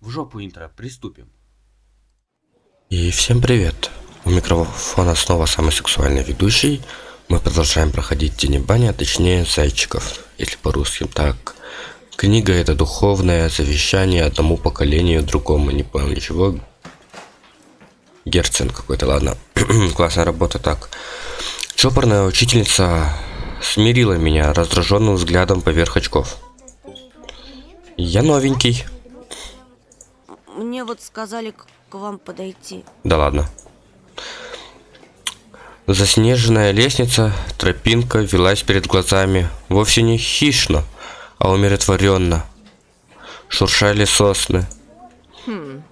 В жопу интро, приступим. И всем привет! У микрофона снова самый сексуальный ведущий. Мы продолжаем проходить Тени Бани, а точнее Зайчиков, если по-русски. Так, книга это духовное завещание одному поколению другому. Не понял ничего. Герцен какой-то, ладно. Классная работа, так. Чопорная учительница смирила меня раздраженным взглядом поверх очков. Я новенький. Мне вот сказали к, к вам подойти. Да ладно. Заснеженная лестница, тропинка велась перед глазами вовсе не хищно, а умиротворенно. Шуршали сосны. Хм.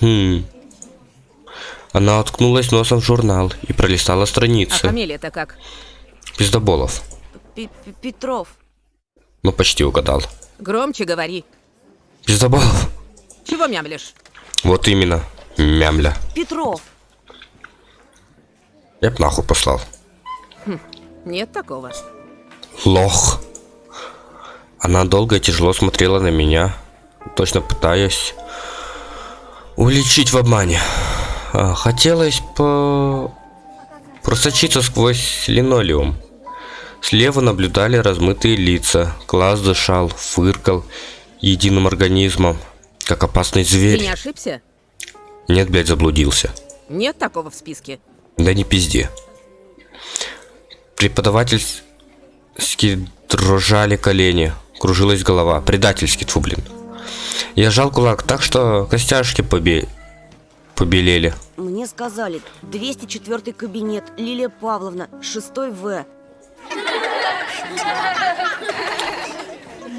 Хм. Она уткнулась носом в журнал и пролистала А страницы. фамилия-то как? Пиздоболов. Пи- Пи- Петров. Ну, почти угадал. Громче говори. Пиздоболов. Чего мямлишь? Вот именно. Мямля. Петров. Я б нахуй послал. Нет такого. Лох. Она долго и тяжело смотрела на меня, точно пытаясь уличить в обмане. А, Хотелось по... просочиться сквозь линолеум. Слева наблюдали размытые лица. Глаз дышал, фыркал единым организмом, как опасный Ты зверь. не ошибся? Нет, блядь, заблудился. Нет такого в списке. Да не пизди. Преподавательски дрожали колени, кружилась голова. Предательски, тьфу, блин. Я сжал кулак так, что костяшки побе... побелели. Мне сказали, 204 кабинет, Лилия Павловна, 6 В.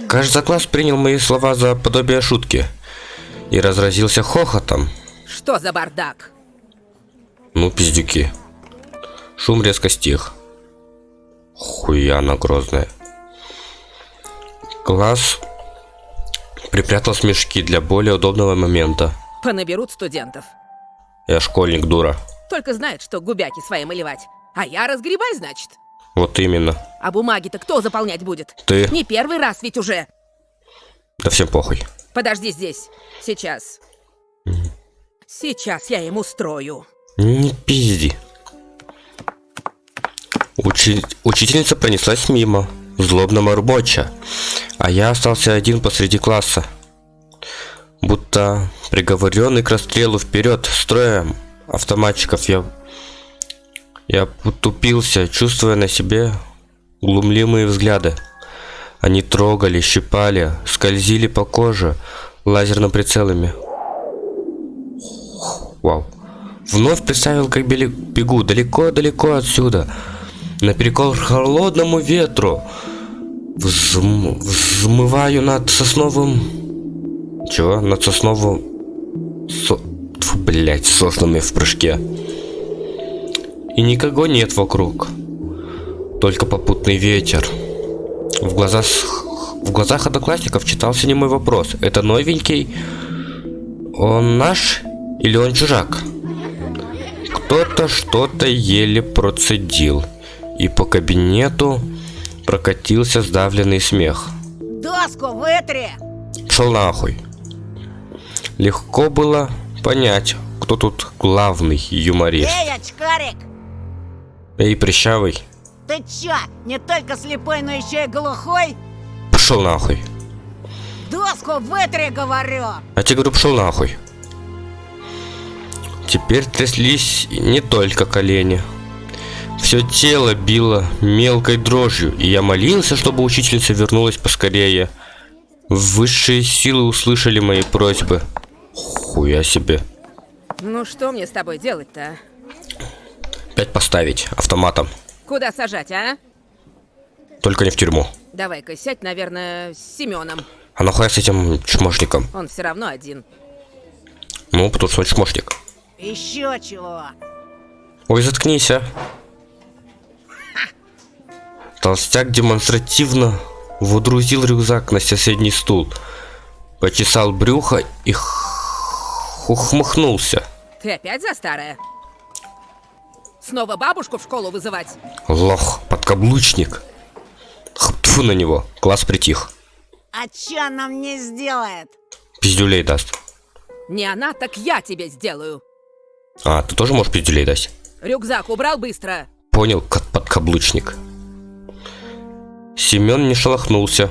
Кажется, класс принял мои слова за подобие шутки и разразился хохотом. Что за бардак? Ну, пиздюки. Шум резко стих. Хуя она грозная. Класс припрятал смешки для более удобного момента. Понаберут студентов. Я школьник, дура. Только знает, что губяки свои малевать. А я разгребай, значит. Вот именно. А бумаги-то кто заполнять будет? Ты. Не первый раз ведь уже. Да всем похуй. Подожди здесь. Сейчас. Сейчас я им устрою. Не пизди. Учи- Учительница пронеслась мимо, злобно морбоча, а я остался один посреди класса. Будто приговоренный к расстрелу вперед, строем автоматчиков, я... Я потупился, чувствуя на себе глумливые взгляды. Они трогали, щипали, скользили по коже лазерным прицелами. Вау. Вновь представил, как бегу далеко-далеко отсюда, наперекор холодному ветру. Взм- взмываю над сосновым... Чего? Над сосновым... Со... Тьфу, блядь, соснами в прыжке. И никого нет вокруг. Только попутный ветер. В глазах... В глазах одноклассников читался не мой вопрос. Это новенький? Он наш или он чужак? Кто-то что-то еле процедил, и по кабинету прокатился сдавленный смех. Доску вытри! Шел нахуй. Легко было понять, кто тут главный юморист. Эй, очкарик! Эй, прыщавый, Ты чё, не только слепой, но еще и глухой? пошел нахуй. Доску вытри, говорю! А тебе говорю, пошел нахуй. Теперь тряслись не только колени. Все тело било мелкой дрожью, и я молился, чтобы учительница вернулась поскорее. Высшие силы услышали мои просьбы. Хуя себе. Ну что мне с тобой делать-то? а? Пять поставить автоматом. Куда сажать, а? Только не в тюрьму. Давай-ка сядь, наверное, с Семеном. А нахуя с этим чмошником? Он все равно один. Ну, потому что он чмошник. Еще чего? Ой, заткнись, а. Толстяк демонстративно водрузил рюкзак на соседний стул, почесал брюхо и х- ухмыхнулся. Ты опять за старое? Снова бабушку в школу вызывать? Лох, подкаблучник. Тьфу на него, класс притих. А чё она мне сделает? пиздюлей даст. Не она, так я тебе сделаю. А, ты тоже можешь пиздюлей дать? Рюкзак убрал быстро. Понял, как подкаблучник. Семен не шелохнулся.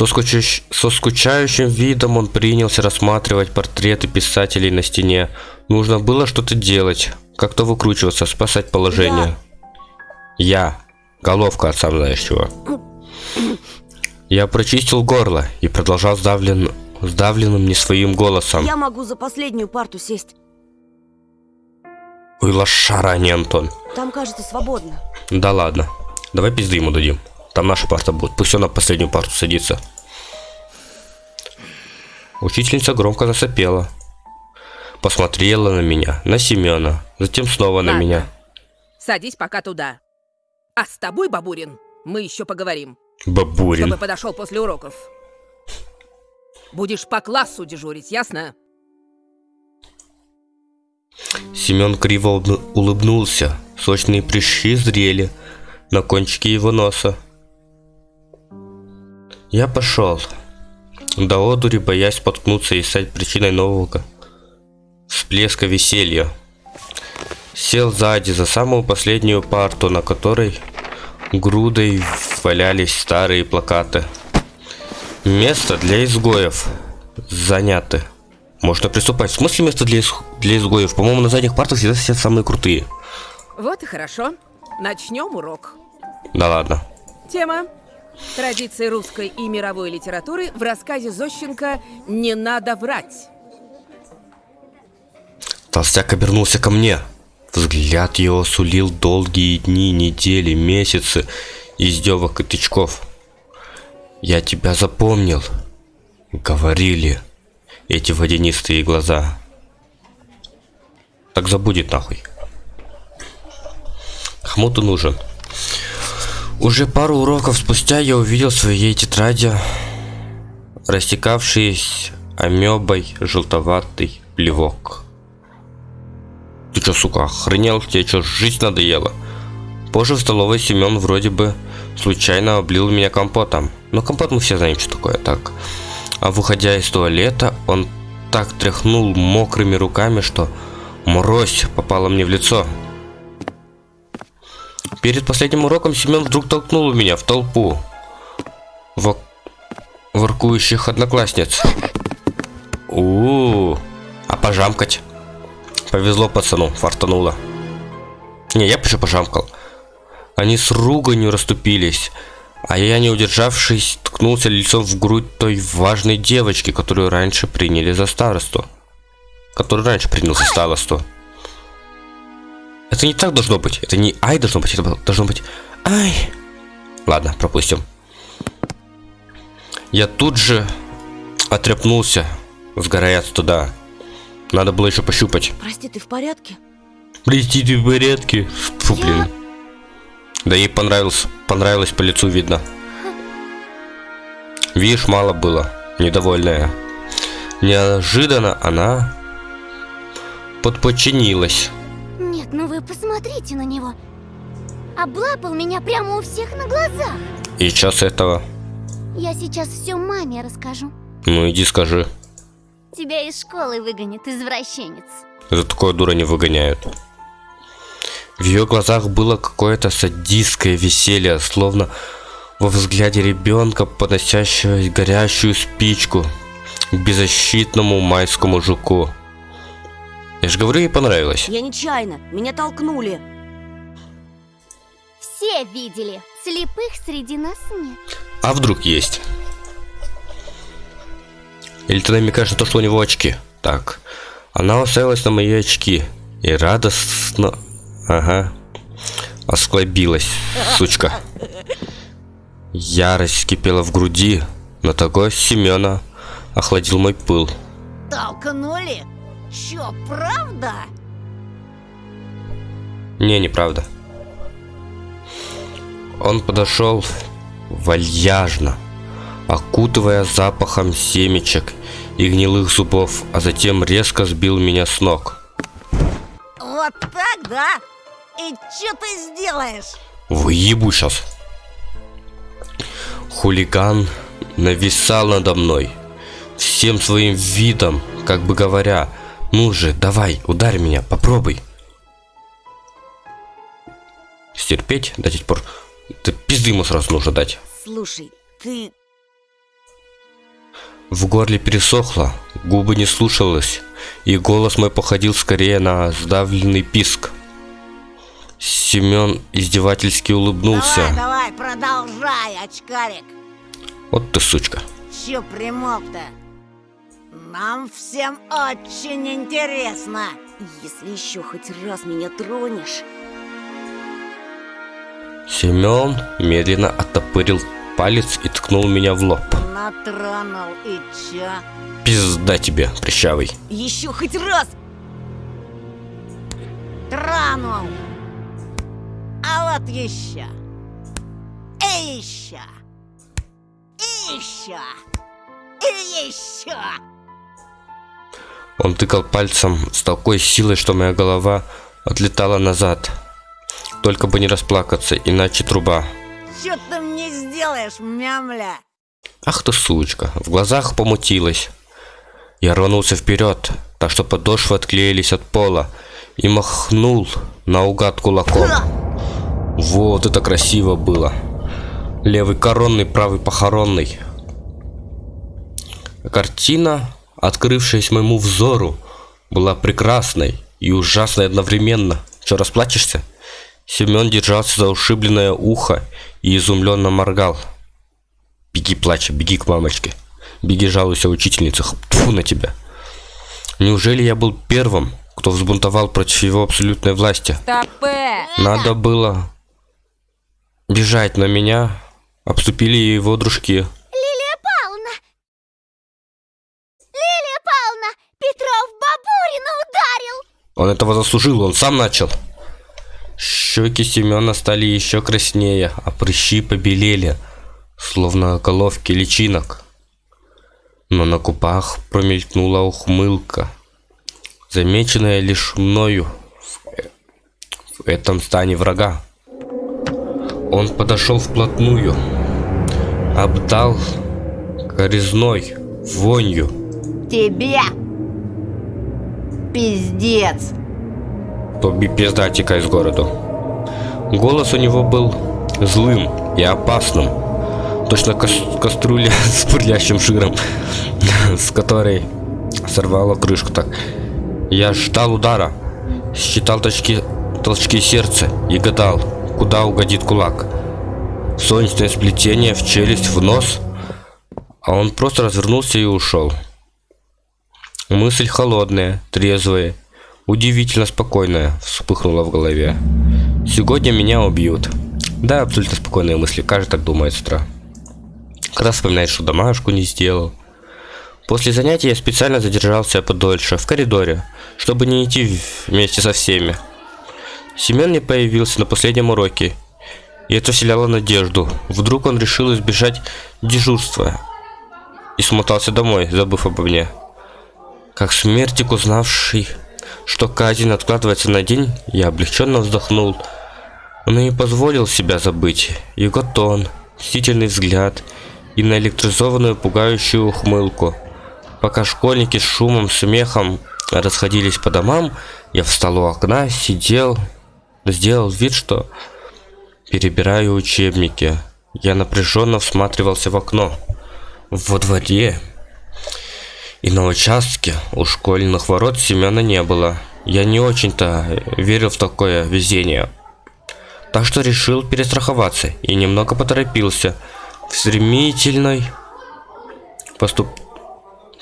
Со, скучающ- со скучающим видом он принялся рассматривать портреты писателей на стене. Нужно было что-то делать, как-то выкручиваться, спасать положение. Я. Головка от сам знаешь чего. Я прочистил горло и продолжал сдавлен... сдавленным не своим голосом. Я могу за последнюю парту сесть. Ой, лошара, не Антон. Там, кажется, свободно. Да ладно. Давай пизды ему дадим. Там наша парта будет. Пусть он на последнюю парту садится. Учительница громко засопела. Посмотрела на меня, на Семена, затем снова на Ладно. меня. Садись пока туда. А с тобой, Бабурин, мы еще поговорим. Бабурин. Чтобы подошел после уроков. Будешь по классу дежурить, ясно? Семен криво улыбну- улыбнулся. Сочные прыщи зрели на кончике его носа. Я пошел. До одури, боясь споткнуться и стать причиной нового всплеска веселья. Сел сзади за самую последнюю парту, на которой грудой валялись старые плакаты. Место для изгоев заняты. Можно приступать. В смысле место для, ис- для изгоев? По-моему, на задних партах всегда сидят самые крутые. Вот и хорошо. Начнем урок. Да ладно. Тема. Традиции русской и мировой литературы в рассказе Зощенко «Не надо врать». Толстяк обернулся ко мне. Взгляд его сулил долгие дни, недели, месяцы издевок и тычков. «Я тебя запомнил», — говорили эти водянистые глаза. Так забудет нахуй. Хмуту нужен. Уже пару уроков спустя я увидел в своей тетради растекавшийся амебой желтоватый плевок. Ты чё, сука, охренел? Тебе чё, жизнь надоела? Позже в столовой Семен вроде бы случайно облил меня компотом. Но компот мы все знаем, что такое так. А выходя из туалета, он так тряхнул мокрыми руками, что морось попала мне в лицо. Перед последним уроком Семен вдруг толкнул меня в толпу вок- воркующих одноклассниц. у а пожамкать? Повезло пацану, фартануло. Не, я еще пожамкал. Они с руганью расступились, а я, не удержавшись, ткнулся лицом в грудь той важной девочки, которую раньше приняли за старосту. Которую раньше принял за старосту. Это не так должно быть. Это не ай должно быть, это должно быть ай. Ладно, пропустим. Я тут же отряпнулся, сгорая туда. Надо было еще пощупать. Прости, ты в порядке? Прости, ты в порядке? Фу, блин. Да ей понравилось, понравилось по лицу видно. Видишь, мало было, недовольная. Неожиданно она подподчинилась. Вы посмотрите на него. Облапал меня прямо у всех на глазах. И час этого, Я сейчас все маме расскажу. ну иди скажи, Тебя из школы выгонят, извращенец. за такое дура не выгоняют. В ее глазах было какое-то садистское веселье, словно во взгляде ребенка, подносящего горящую спичку к беззащитному майскому жуку. Я же говорю, ей понравилось. Я нечаянно, меня толкнули. Все видели. Слепых среди нас нет. А вдруг есть? Или ты намекаешь на то, что у него очки? Так. Она уставилась на мои очки и радостно... Ага. Осклобилась, сучка. Ярость кипела в груди, но такой Семена охладил мой пыл. Толкнули? Чё, правда? Не, неправда. Он подошел вальяжно, окутывая запахом семечек и гнилых зубов, а затем резко сбил меня с ног. Вот так, да? И чё ты сделаешь? Выебу сейчас. Хулиган нависал надо мной. всем своим видом, как бы говоря, ну же, давай, ударь меня, попробуй. Стерпеть до тех пор, ты пизды ему сразу нужно дать. Слушай, ты... В горле пересохло, губы не слушалось, и голос мой походил скорее на сдавленный писк. Семен издевательски улыбнулся. Давай, давай, продолжай, очкарик. Вот ты сучка. Че примолк-то? Нам всем очень интересно. Если еще хоть раз меня тронешь... Семен медленно оттопырил палец и ткнул меня в лоб. Натронул и чё? Пизда тебе, прыщавый. Еще хоть раз! Тронул. А вот еще. И еще. И еще. И еще. Он тыкал пальцем с такой силой, что моя голова отлетала назад. Только бы не расплакаться, иначе труба. Че ты мне сделаешь, мямля? Ах ты сучка, в глазах помутилась. Я рванулся вперед, так что подошвы отклеились от пола, и махнул наугад кулаком. Вот это красиво было. Левый коронный, правый похоронный. Картина, открывшаяся моему взору, была прекрасной и ужасной одновременно. Че, расплачешься? Семен держался за ушибленное ухо и изумленно моргал. Беги, плача, беги к мамочке. Беги, жалуйся учительнице. Тьфу на тебя. Неужели я был первым, кто взбунтовал против его абсолютной власти? Надо было бежать на меня. Обступили его дружки. Лилия Павловна! Лилия Павловна! Петров Бабурина ударил! Он этого заслужил, он сам начал. Щеки Семена стали еще краснее, а прыщи побелели, словно головки личинок. Но на губах промелькнула ухмылка, замеченная лишь мною в, в этом стане врага. Он подошел вплотную, обдал коризной, вонью, Тебе. Пиздец. пизда текай из городу. Голос у него был злым и опасным. Точно кас- кастрюля с бурлящим жиром, с которой сорвала крышку так. Я ждал удара, считал точки, толчки сердца и гадал, куда угодит кулак. Солнечное сплетение в челюсть, в нос, а он просто развернулся и ушел. Мысль холодная, трезвая, удивительно спокойная вспыхнула в голове. Сегодня меня убьют. Да, абсолютно спокойные мысли, каждый так думает с утра. Когда вспоминает, что домашку не сделал. После занятия я специально задержался подольше, в коридоре, чтобы не идти вместе со всеми. Семен не появился на последнем уроке, и это вселяло надежду. Вдруг он решил избежать дежурства и смотался домой, забыв обо мне. Как смертик, узнавший, что казнь откладывается на день, я облегченно вздохнул. И не позволил себя забыть. Его тон, мстительный взгляд и наэлектризованную пугающую ухмылку. Пока школьники с шумом, смехом расходились по домам, я встал у окна, сидел, сделал вид, что перебираю учебники. Я напряженно всматривался в окно. Во дворе и на участке у школьных ворот Семена не было. Я не очень-то верил в такое везение. Так что решил перестраховаться и немного поторопился в стремительной поступ...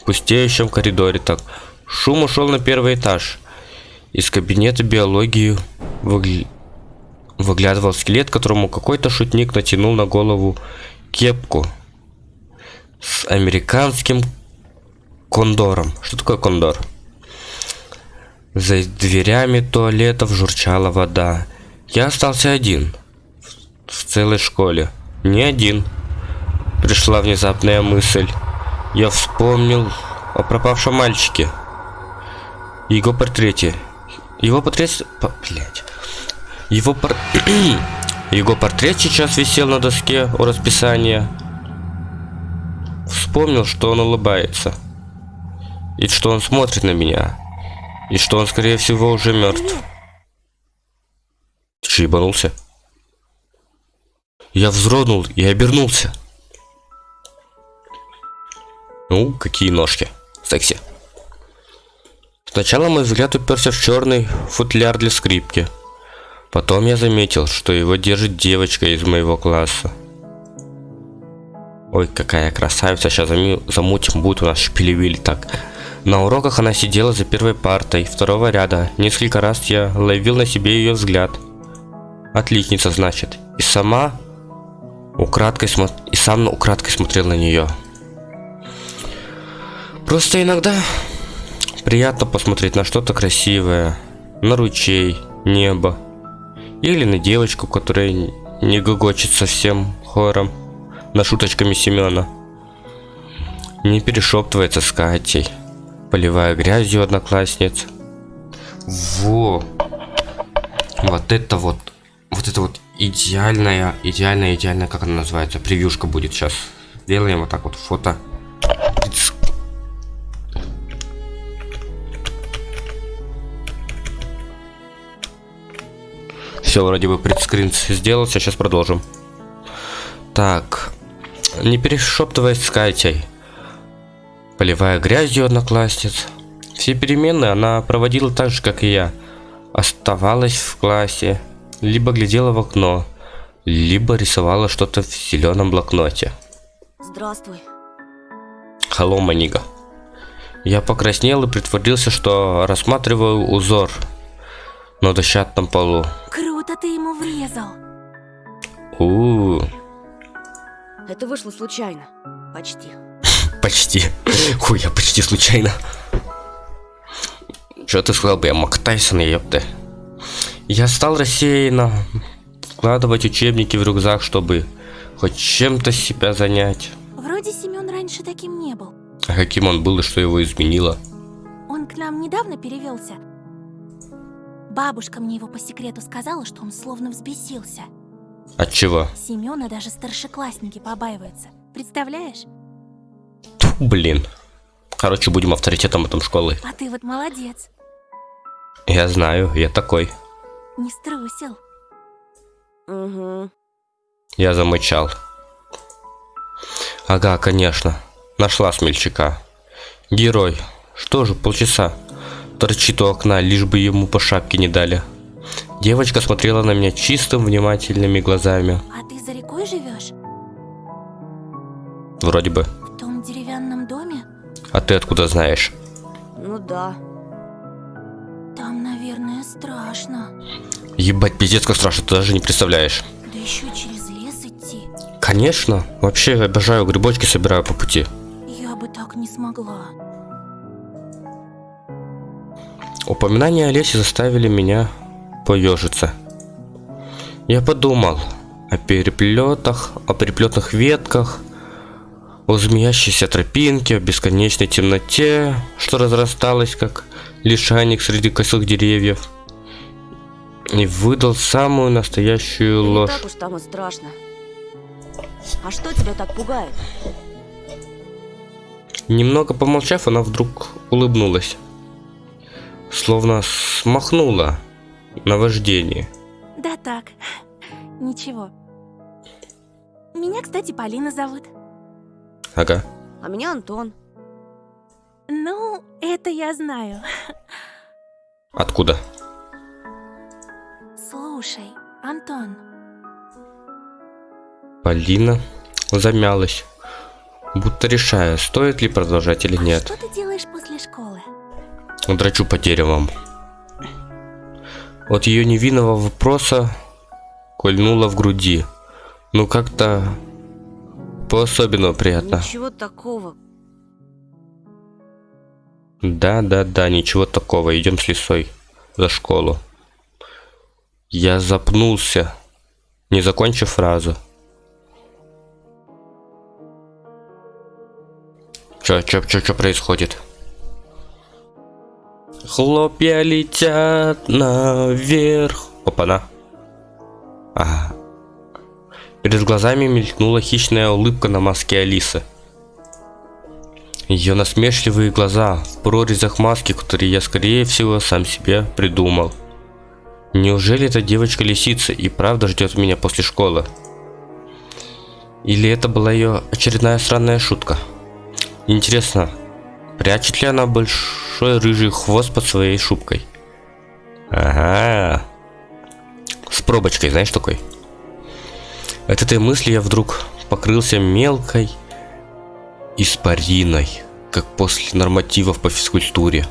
пустеющем коридоре так. Шум ушел на первый этаж. Из кабинета биологии выгля... выглядывал скелет, которому какой-то шутник натянул на голову кепку с американским кондором. Что такое кондор? За дверями туалетов журчала вода. Я остался один. В целой школе. Не один. Пришла внезапная мысль. Я вспомнил о пропавшем мальчике. Его портрете. Его портрет... по- Блядь. Его пор... Его портрет сейчас висел на доске у расписания. Вспомнил, что он улыбается. И что он смотрит на меня. И что он, скорее всего, уже мертв. Ты че, ебанулся? Я вздрогнул и обернулся. Ну, какие ножки. Секси. Сначала мой взгляд уперся в черный футляр для скрипки. Потом я заметил, что его держит девочка из моего класса. Ой, какая красавица, сейчас замутим, будет у нас шпилевиль так. На уроках она сидела за первой партой, второго ряда. Несколько раз я ловил на себе ее взгляд. Отличница, значит. И сама украдкой смо... и сам украдкой смотрел на нее. Просто иногда приятно посмотреть на что-то красивое, на ручей, небо, или на девочку, которая не гогочет совсем хором, на шуточками Семена. Не перешептывается с Катей, поливая грязью одноклассниц. Во! Вот это вот, вот это вот идеальная, идеальная, идеальная, как она называется, превьюшка будет сейчас. Делаем вот так вот фото. Все, вроде бы предскрин сделался, сейчас продолжим. Так, не перешептываясь с Катей, поливая грязью одноклассниц. Все перемены она проводила так же, как и я. Оставалась в классе, либо глядела в окно, либо рисовала что-то в зеленом блокноте. Здравствуй. Hello, Манига. Я покраснел и притворился, что рассматриваю узор на дощатом полу. Круто ты ему врезал. У, -у, -у Это вышло случайно. Почти. Почти. Хуй, я почти случайно. Что ты сказал бы, я Мак Тайсон, ёпта. Я стал рассеянно вкладывать учебники в рюкзак, чтобы хоть чем-то себя занять. Вроде Семен раньше таким не был. А каким он был и что его изменило? Он к нам недавно перевелся. Бабушка мне его по секрету сказала, что он словно взбесился. От чего? Семена даже старшеклассники побаиваются. Представляешь? Блин. Короче, будем авторитетом этом школы. А ты вот молодец. Я знаю, я такой. Не струсил. Угу. Я замычал. Ага, конечно. Нашла смельчака. Герой. Что же, полчаса. Торчит у окна, лишь бы ему по шапке не дали. Девочка смотрела на меня чистым, внимательными глазами. А ты за рекой живешь? Вроде бы. А ты откуда знаешь? Ну да. Там, наверное, страшно. Ебать, пиздец, как страшно, ты даже не представляешь. Да еще через лес идти. Конечно. Вообще, я обожаю грибочки, собираю по пути. Я бы так не смогла. Упоминания о лесе заставили меня поежиться. Я подумал о переплетах, о переплетных ветках, о змеящейся тропинке, о бесконечной темноте, что разрасталась, как лишайник среди косых деревьев, и выдал самую настоящую Не ложь. так уж там и страшно. А что тебя так пугает? Немного помолчав, она вдруг улыбнулась, словно смахнула наваждение. Да так. Ничего. Меня, кстати, Полина зовут. Ага. А меня Антон. Ну, это я знаю. Откуда? Слушай, Антон, Полина замялась, будто решая, стоит ли продолжать или а нет. что ты делаешь после школы? Драчу по деревам. От ее невинного вопроса кольнуло в груди. Ну как-то по-особенному приятно. Ничего такого. Да, да, да, ничего такого. Идем с лисой за школу. Я запнулся, не закончив фразу. Чё, чё, чё, чё происходит? Хлопья летят наверх. Опа-на. Ага. Перед глазами мелькнула хищная улыбка на маске Алисы. Ее насмешливые глаза в прорезях маски, которые я, скорее всего, сам себе придумал. Неужели эта девочка-лисица и правда ждет меня после школы? Или это была ее очередная странная шутка? Интересно, прячет ли она большой рыжий хвост под своей шубкой? Ага. С пробочкой, знаешь такой? От этой мысли я вдруг покрылся мелкой испариной, как после нормативов по физкультуре.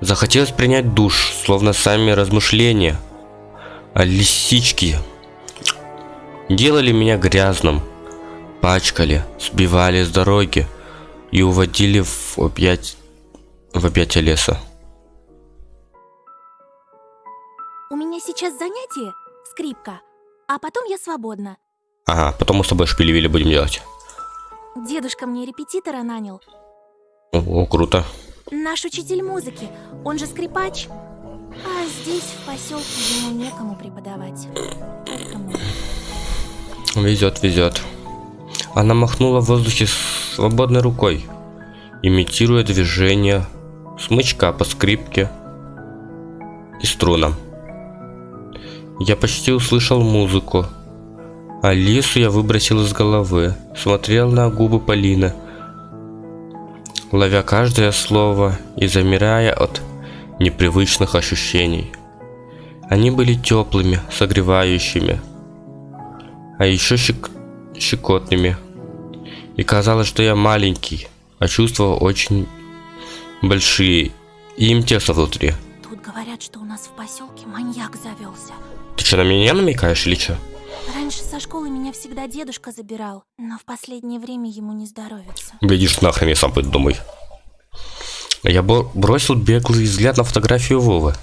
Захотелось принять душ, словно сами размышления о лисичке делали меня грязным, пачкали, сбивали с дороги и уводили в объять в объятия леса. У меня сейчас занятие, скрипка, а потом я свободна. Ага, потом мы с тобой шпилевили будем делать. Дедушка мне репетитора нанял. О, круто. Наш учитель музыки, он же скрипач. А здесь, в поселке, ему некому преподавать. Мы. Везет, везет. Она махнула в воздухе свободной рукой, имитируя движение смычка по скрипке и струнам. Я почти услышал музыку. Алису я выбросил из головы, смотрел на губы Полины, ловя каждое слово и замирая от непривычных ощущений. Они были теплыми, согревающими, а еще щек... щекотными. И казалось, что я маленький, а чувства очень большие, и им тесно внутри. Говорят, что у нас в поселке маньяк завелся. Ты что, на меня намекаешь или что? Раньше со школы меня всегда дедушка забирал, но в последнее время ему не здоровится. Глядишь нахрен, я сам пойду домой. Я бросил беглый взгляд на фотографию Вовы.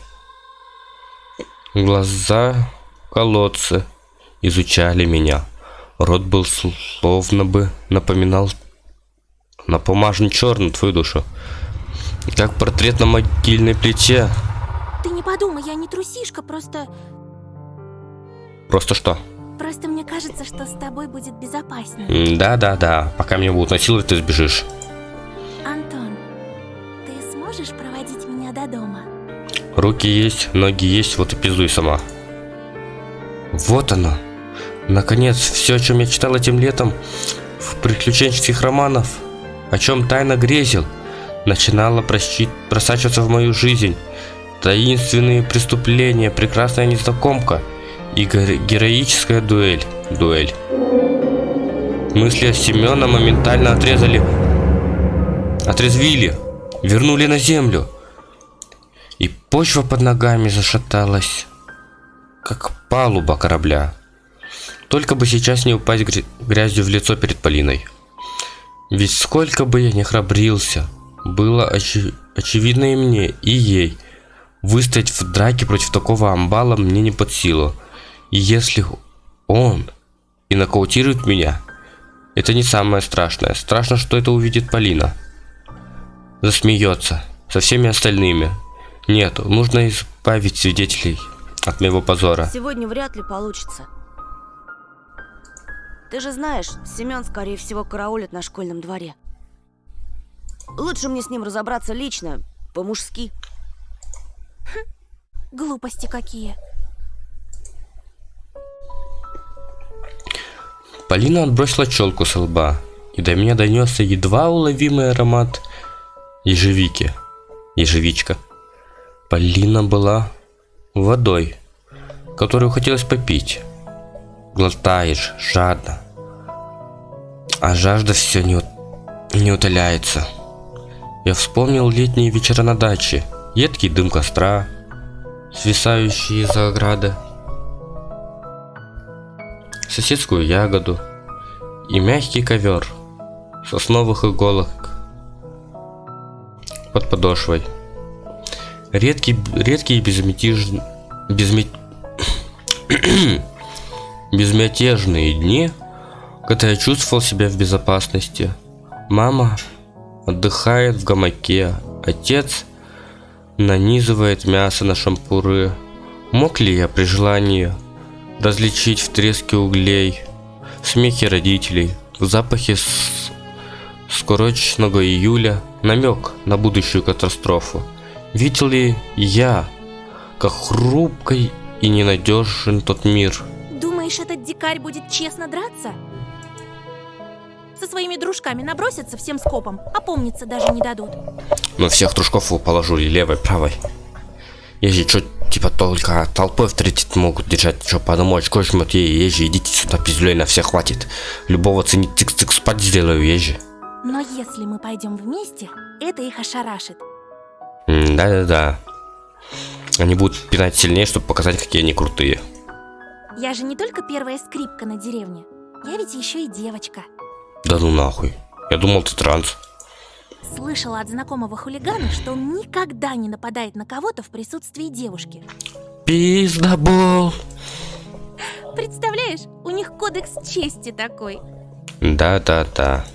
Глаза колодцы изучали меня. Рот был словно бы напоминал напомажен черный твою душу. Как портрет на могильной плите. Ты не подумай, я не трусишка, просто... Просто что? Просто мне кажется, что с тобой будет безопаснее. Да-да-да, пока меня будут насиловать, ты сбежишь. Антон, ты сможешь проводить меня до дома? Руки есть, ноги есть, вот и пиздуй сама. Вот оно. Наконец, все, о чем я читал этим летом в приключенческих романах, о чем тайно грезил, начинало просачиваться в мою жизнь. Таинственные преступления, прекрасная незнакомка и геро- героическая дуэль. Дуэль. Мысли Семена моментально отрезали, отрезвили, вернули на землю. И почва под ногами зашаталась, как палуба корабля. Только бы сейчас не упасть гря- грязью в лицо перед Полиной. Ведь сколько бы я ни храбрился, было очи- очевидно и мне, и ей. Выстоять в драке против такого амбала мне не под силу. И если он и нокаутирует меня, это не самое страшное. Страшно, что это увидит Полина. Засмеется со всеми остальными. Нет, нужно избавить свидетелей от моего позора. Сегодня вряд ли получится. Ты же знаешь, Семен, скорее всего, караулит на школьном дворе. Лучше мне с ним разобраться лично, по-мужски. Глупости какие. Полина отбросила челку с лба, и до меня донесся едва уловимый аромат ежевики. Ежевичка. Полина была водой, которую хотелось попить. Глотаешь жадно, а жажда все не, не утоляется. Я вспомнил летние вечера на даче, едкий дым костра, свисающие из ограды, соседскую ягоду и мягкий ковер сосновых иголок под подошвой. Редкий, редкие безмятежные, безме... безмятежные дни, когда я чувствовал себя в безопасности. Мама отдыхает в гамаке, отец нанизывает мясо на шампуры. Мог ли я при желании различить в треске углей, в смехе родителей, в запахе с- скорочного июля намек на будущую катастрофу. Видел ли я, как хрупкой и ненадежен тот мир? Думаешь, этот дикарь будет честно драться? Со своими дружками набросятся всем скопом, опомниться даже не дадут. Но всех дружков положу и левой, правой. Если что, типа только толпой встретить могут держать, что по одному очку жмет ей, ежи, идите сюда, пиздюлей на всех хватит. Любого ценить цик-цик спать сделаю, ежи. Но если мы пойдем вместе, это их ошарашит. Да-да-да. Они будут пинать сильнее, чтобы показать, какие они крутые. Я же не только первая скрипка на деревне. Я ведь еще и девочка. Да ну нахуй. Я думал, ты транс. Слышала от знакомого хулигана, что он никогда не нападает на кого-то в присутствии девушки. Пиздобол. Представляешь, у них кодекс чести такой. Да-да-да.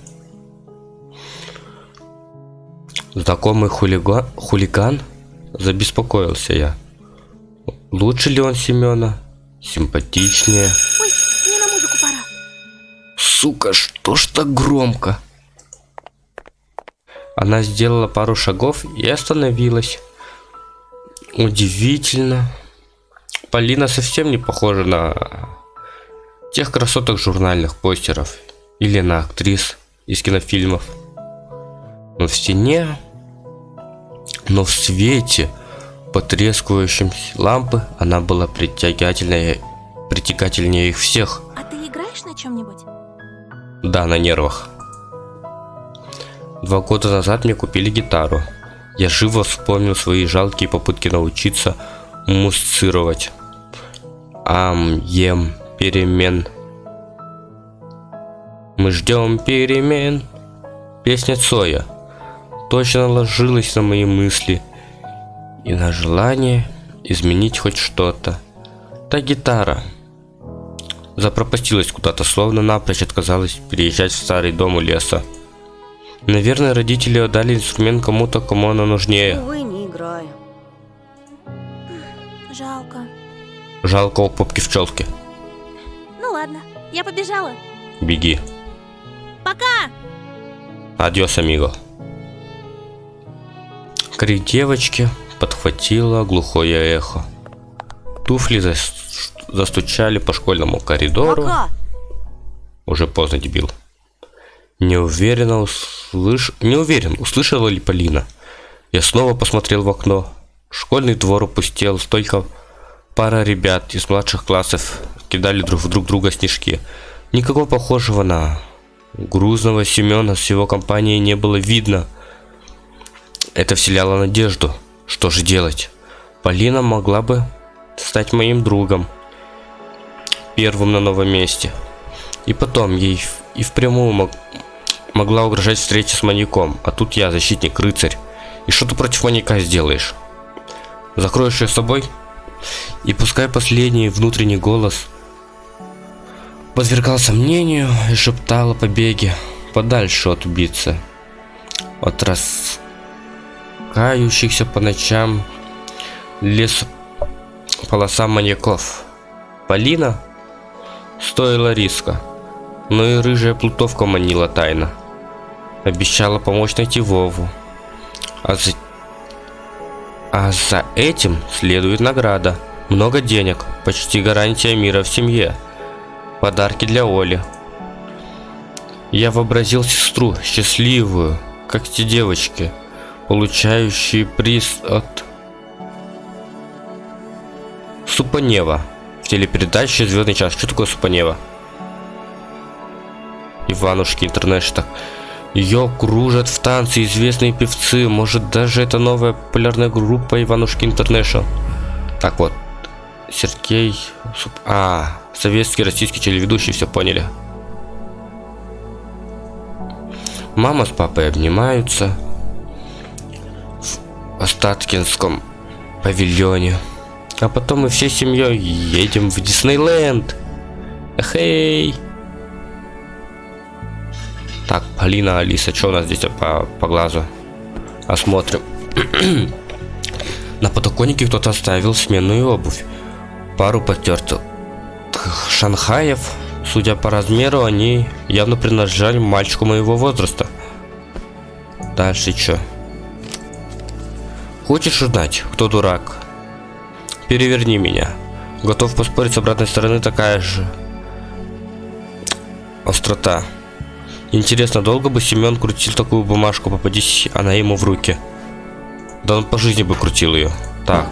Знакомый хулига... хулиган? Забеспокоился я. Лучше ли он Семена? Симпатичнее. Ой, мне на музыку пора. Сука, что ж так громко? Она сделала пару шагов и остановилась. Удивительно. Полина совсем не похожа на тех красоток журнальных постеров или на актрис из кинофильмов. Но в стене, но в свете потрескивающей лампы она была притягательнее, притягательнее их всех. А ты играешь на чем-нибудь? Да, на нервах. Два года назад мне купили гитару. Я живо вспомнил свои жалкие попытки научиться мусцировать. Ам, ем, перемен. Мы ждем перемен. Песня Цоя точно ложилась на мои мысли и на желание изменить хоть что-то. Та гитара запропастилась куда-то, словно напрочь отказалась переезжать в старый дом у леса. Наверное, родители отдали инструмент кому-то, кому она нужнее. Увы, не играю. Жалко. Жалко у попки в челке. Ну ладно, я побежала. Беги. Пока! Адьос, амиго. Крик девочки подхватило глухое эхо. Туфли зас- застучали по школьному коридору. Пока! Уже поздно, дебил. Не уверенно услыш... Не уверен, услышала ли Полина. Я снова посмотрел в окно. Школьный двор опустел, столько пара ребят из младших классов кидали друг в друг друга снежки. Никакого похожего на грузного Семена с его компанией не было видно. Это вселяло надежду. Что же делать? Полина могла бы стать моим другом. Первым на новом месте. И потом ей и впрямую мог, могла угрожать встреча с маньяком, а тут я защитник, рыцарь. И что ты против маньяка сделаешь? Закроешь ее собой? И пускай последний внутренний голос подвергал сомнению и шептал о побеге подальше от убийцы. От раскающихся по ночам лес полоса маньяков. Полина стоила риска. Но и рыжая плутовка манила тайно. Обещала помочь найти Вову. А за... а за этим следует награда. Много денег, почти гарантия мира в семье. Подарки для Оли. Я вообразил сестру, счастливую, как те девочки, получающие приз от Супанева в телепередаче «Звездный час». Что такое Супанева? Иванушки Интернешнл. Ее кружат в танце известные певцы. Может, даже это новая популярная группа Иванушки Интернешнл. Так вот, Сергей... А, советский, российский телеведущий, все поняли. Мама с папой обнимаются в Остаткинском павильоне. А потом мы всей семьей едем в Диснейленд. Эй! Так, Полина, Алиса, что у нас здесь по, по глазу? Осмотрим. На подоконнике кто-то оставил сменную обувь. Пару потертых шанхаев. Судя по размеру, они явно принадлежали мальчику моего возраста. Дальше что? Хочешь узнать, кто дурак? Переверни меня. Готов поспорить с обратной стороны такая же острота. Интересно, долго бы Семен крутил такую бумажку, попадись она ему в руки. Да он по жизни бы крутил ее. Так.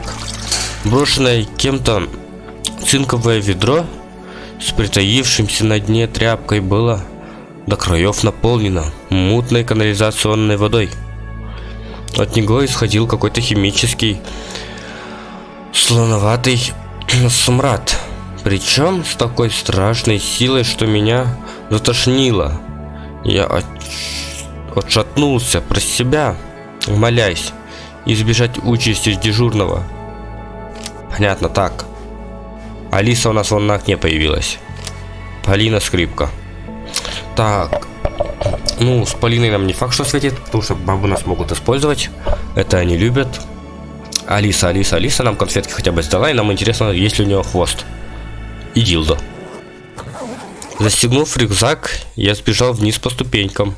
Брошенное кем-то цинковое ведро с притаившимся на дне тряпкой было до краев наполнено мутной канализационной водой. От него исходил какой-то химический слоноватый смрад. Причем с такой страшной силой, что меня затошнило. Я от... отшатнулся про себя, молясь избежать участи дежурного. Понятно, так. Алиса у нас вон на окне появилась. Полина скрипка. Так. Ну, с Полиной нам не факт, что светит, потому что бабу нас могут использовать. Это они любят. Алиса, Алиса, Алиса нам конфетки хотя бы сдала, и нам интересно, есть ли у нее хвост. И дилдо. Застегнув рюкзак, я сбежал вниз по ступенькам.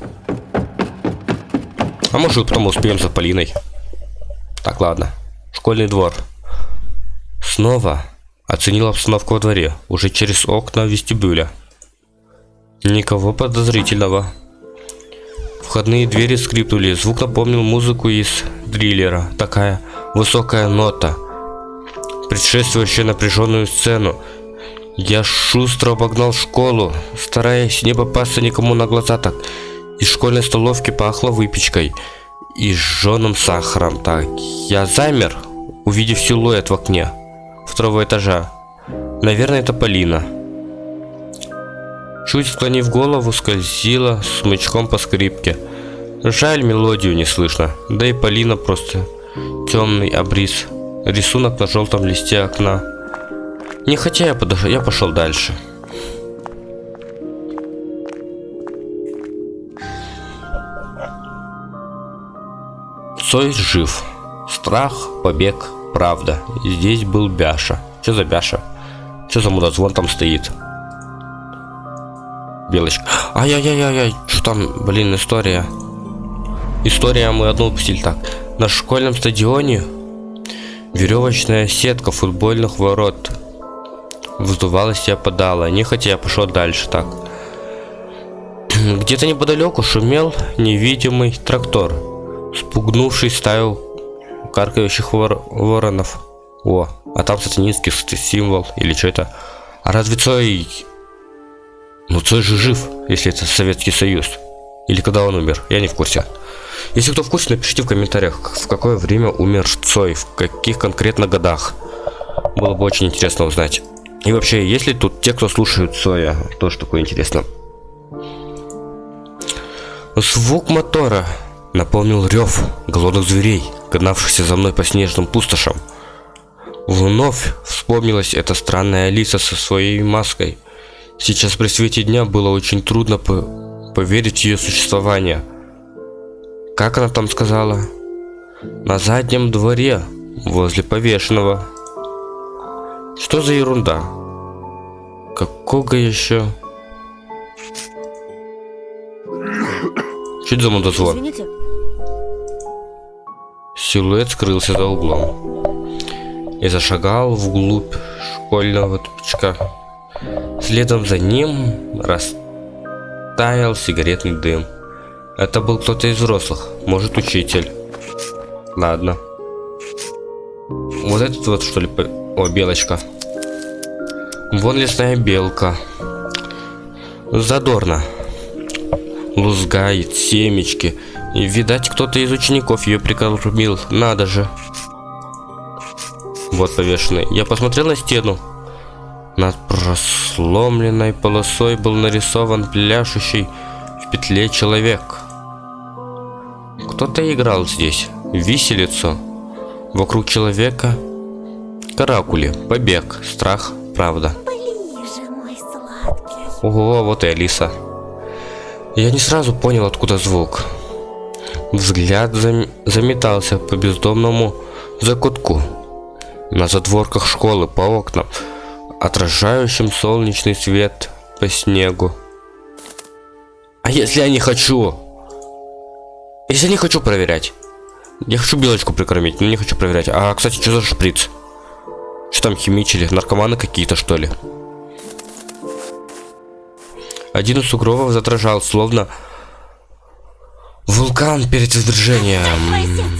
А может потом успеем за Полиной. Так, ладно. Школьный двор. Снова оценил обстановку во дворе, уже через окна вестибюля. Никого подозрительного. Входные двери скрипнули, звук напомнил музыку из дриллера. Такая высокая нота, предшествующая напряженную сцену. Я шустро обогнал школу, стараясь не попасться никому на глаза так. Из школьной столовки пахло выпечкой и сжженным сахаром. Так, я замер, увидев силуэт в окне второго этажа. Наверное, это Полина. Чуть склонив голову, скользила смычком по скрипке. Жаль, мелодию не слышно. Да и Полина просто темный обрис. Рисунок на желтом листе окна. Не хотя я, подошел, я пошел дальше. Цой жив. Страх, побег, правда. Здесь был Бяша. Что за Бяша? Что за мудозвон там стоит? Белочка. Ай-яй-яй-яй, что там, блин, история. История мы одну упустили так. На школьном стадионе веревочная сетка футбольных ворот вздувалась и опадала. Нехотя я пошел дальше так. Где-то неподалеку шумел невидимый трактор, спугнувший стаю каркающих вор воронов. О, а там сатанинский символ или что это? А разве Цой... Ну Цой же жив, если это Советский Союз. Или когда он умер, я не в курсе. Если кто в курсе, напишите в комментариях, в какое время умер Цой, в каких конкретно годах. Было бы очень интересно узнать. И вообще, есть ли тут те, кто слушают Цоя? Тоже такое интересно. Звук мотора наполнил рев голодных зверей, гнавшихся за мной по снежным пустошам. Вновь вспомнилась эта странная Алиса со своей маской. Сейчас при свете дня было очень трудно по поверить в ее существование. Как она там сказала? На заднем дворе, возле повешенного. Что за ерунда? Какого еще? Что это за мудозвон? Извините, Силуэт скрылся за углом и зашагал вглубь школьного тупичка. Следом за ним растаял сигаретный дым. Это был кто-то из взрослых, может учитель. Ладно. Вот этот вот что ли, о, белочка. Вон лесная белка. Задорно. Лузгает семечки. И, видать, кто-то из учеников ее прикормил. Надо же. Вот повешенный. Я посмотрел на стену. Над просломленной полосой был нарисован пляшущий в петле человек. Кто-то играл здесь. Виселицу. Вокруг человека каракули, побег, страх, правда. Ближе, мой сладкий. Ого, вот и Алиса. Я не сразу понял, откуда звук. Взгляд зам- заметался по бездомному закутку. На задворках школы, по окнам, отражающим солнечный свет по снегу. А если я не хочу? Если не хочу проверять. Я хочу белочку прикормить, но не хочу проверять. А, кстати, что за шприц? Что там химичили? Наркоманы какие-то, что ли? Один из сугробов задрожал, словно вулкан перед извержением.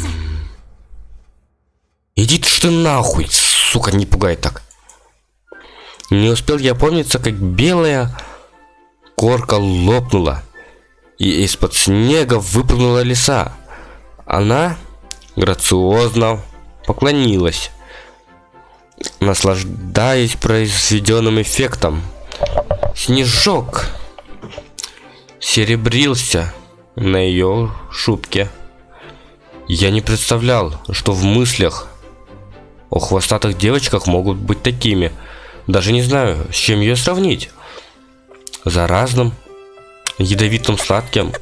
Иди ты что нахуй, сука, не пугай так. Не успел я помниться, как белая корка лопнула, и из-под снега выпрыгнула лиса. Она грациозно поклонилась, наслаждаясь произведенным эффектом. Снежок серебрился на ее шубке. Я не представлял, что в мыслях о хвостатых девочках могут быть такими. Даже не знаю, с чем ее сравнить. Заразным, ядовитым сладким.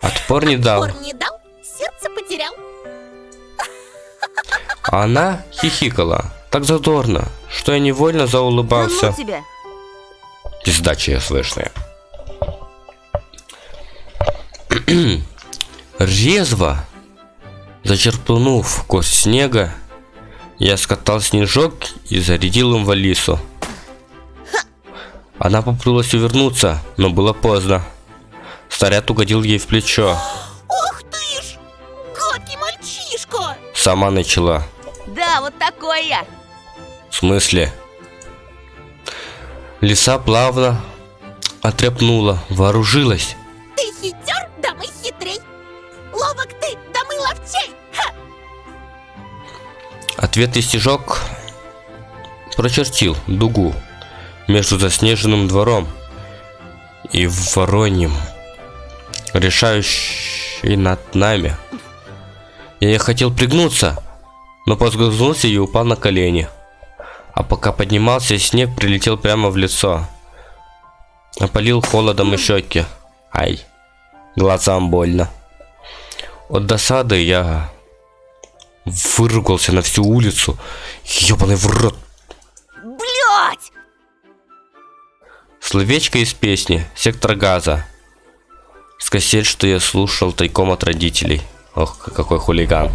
Отпор не дал. Пор не дал, сердце потерял. Она хихикала так задорно, что я невольно Да заулыбался. ну тебя. Пизда ЧСВшная. Резво, зачерпнув кость снега, я скатал снежок и зарядил им в Алису. Она попыталась увернуться, но было поздно. Снаряд угодил ей в плечо. Ух ты ж! Гадкий мальчишка! Сама начала. Да, вот такой я. В смысле? Лиса плавно отряпнула, вооружилась. Ты хитер, да мы хитрей! Ловок ты, да мы ловчей! Ха! Ответный стежок прочертил дугу между заснеженным двором и вороньим, решающий над нами. Я хотел пригнуться, но поскользнулся и упал на колени. А пока поднимался, снег прилетел прямо в лицо. Опалил холодом и щеки. Ай, глазам больно. От досады я выругался на всю улицу. Ёбаный в рот. Блять! Словечко из песни «Сектор газа». С кассет, что я слушал тайком от родителей. Ох, какой хулиган.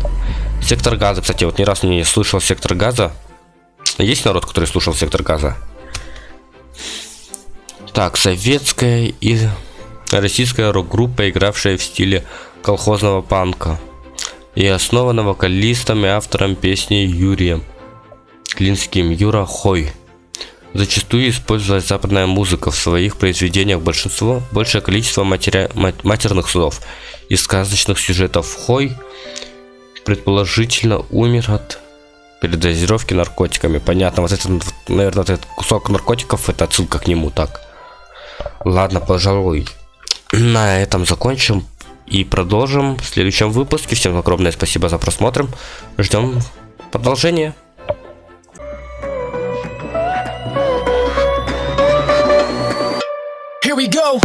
«Сектор газа», кстати, вот ни разу не слышал «Сектор газа». Есть народ, который слушал «Сектор газа»? Так, советская и российская рок-группа, игравшая в стиле колхозного панка. И основана вокалистом и автором песни Юрием Клинским Юра Хой. Зачастую использовалась западная музыка в своих произведениях большинство, большее количество матеря- мат- матерных слов и сказочных сюжетов. Хой предположительно умер от передозировки наркотиками. Понятно, вот это, наверное, этот кусок наркотиков, это отсылка к нему, так. Ладно, пожалуй, на этом закончим и продолжим в следующем выпуске. Всем огромное спасибо за просмотр. Ждем продолжения. Here we go.